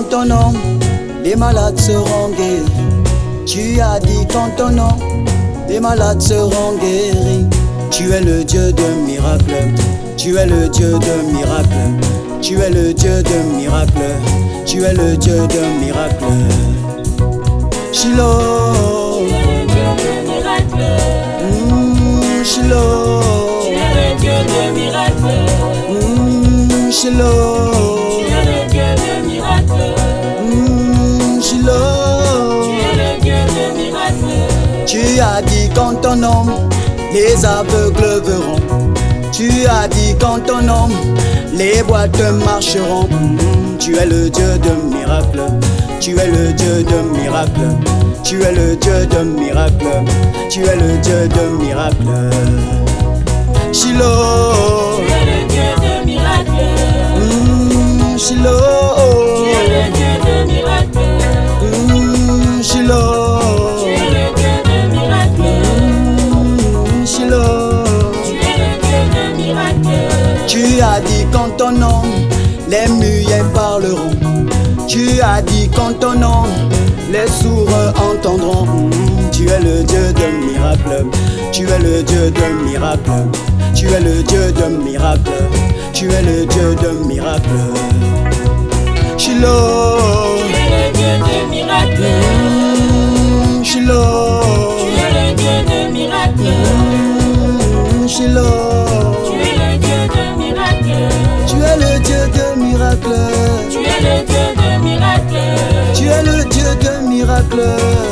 qu'en ton nom, les malades seront guéris. Tu as dit qu'en ton nom, les malades seront guéris. Tu es le Dieu de miracles. Tu es le Dieu de miracles. Tu es le Dieu de miracles. Tu es le Dieu de miracles. Shiloh. Tu es le Dieu de miracles. Mm, Shiloh. Tu es le Dieu de miracles. Mm, Shiloh. Tu as dit qu'en ton nom, les aveugles verront. Tu as dit qu'en ton nom, les boîtes marcheront. Mm, Tu es le Dieu de miracles. Tu es le Dieu de miracles. Tu es le Dieu de miracles. Tu es le Dieu de miracles. Shiloh. Tu as dit qu'en ton nom, les muets parleront. Tu as dit qu'en ton nom, les sourds entendront. Tu es le Dieu de miracles. Tu es le Dieu de miracles. Tu es le Dieu de miracles. Tu es le Dieu de miracles. Shiloh. Tu es le Dieu de miracles. Shiloh. Tu es le Dieu de miracles. Shiloh. Miracles. Tu es le Dieu de miracles. Tu es le Dieu de miracles.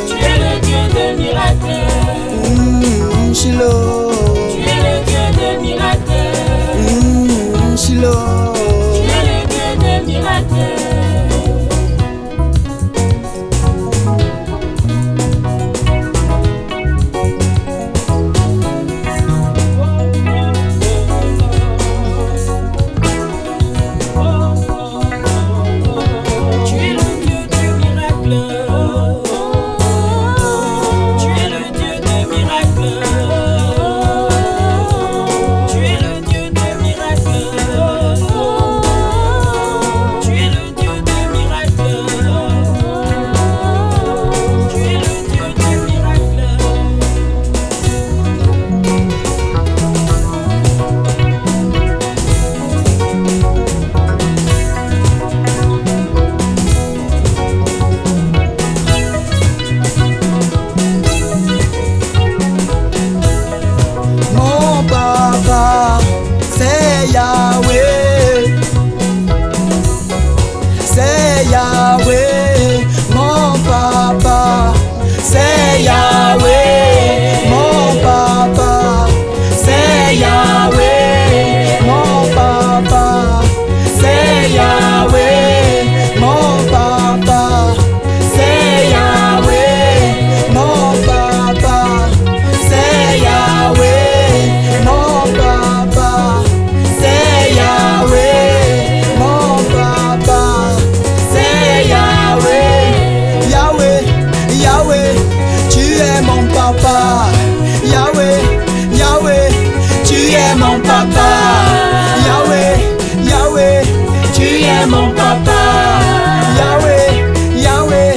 Papa. Yahweh, Yahweh, tu es mon papa. Yahweh, Yahweh, tu es mon papa. Yahweh, Yahweh,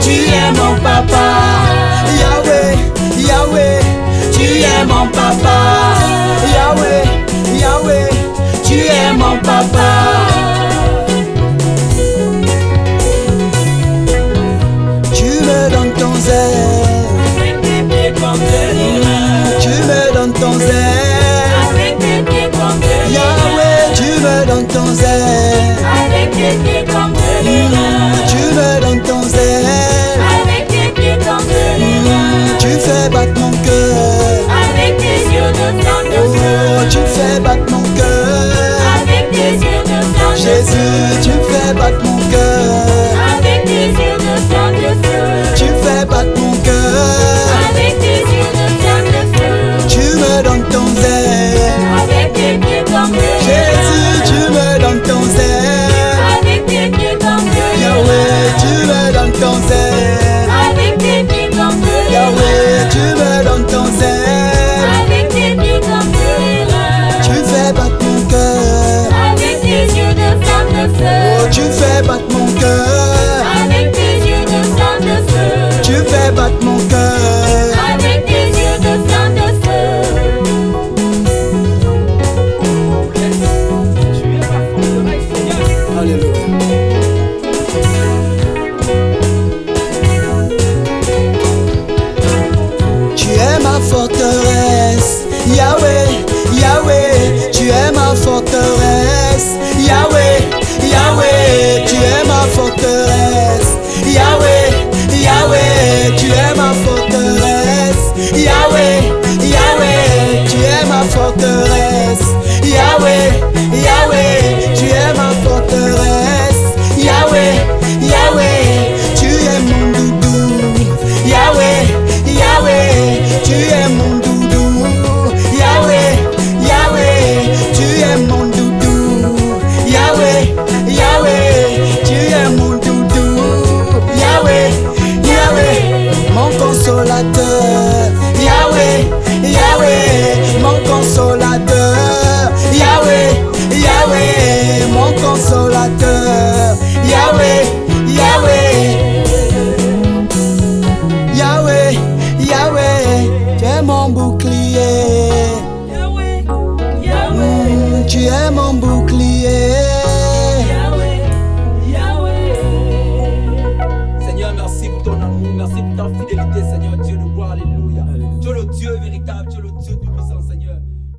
tu es mon papa. Yahweh, Yahweh, tu es mon papa. Yahweh, Yahweh, tu es mon papa. Tu me donnes ton zèle. Avec tes pieds l'airain. Tu fais battre mon cœur. Avec tes yeux de flamme de Oh, feu. tu fais battre mon cœur. Avec tes yeux de flamme de feu. Jésus, tu fais battre mon cœur. ta forteresse. Yahweh